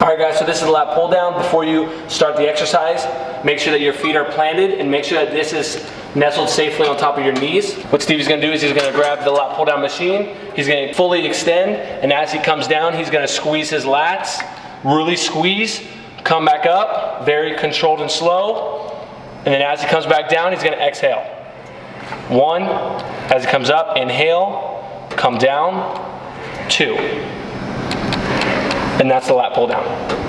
All right guys, so this is the lat pull down. Before you start the exercise, make sure that your feet are planted and make sure that this is nestled safely on top of your knees. What Stevie's gonna do is he's gonna grab the lat pull down machine, he's gonna fully extend, and as he comes down, he's gonna squeeze his lats, really squeeze, come back up, very controlled and slow, and then as he comes back down, he's gonna exhale. One, as he comes up, inhale, come down, two. And that's the lat pull down.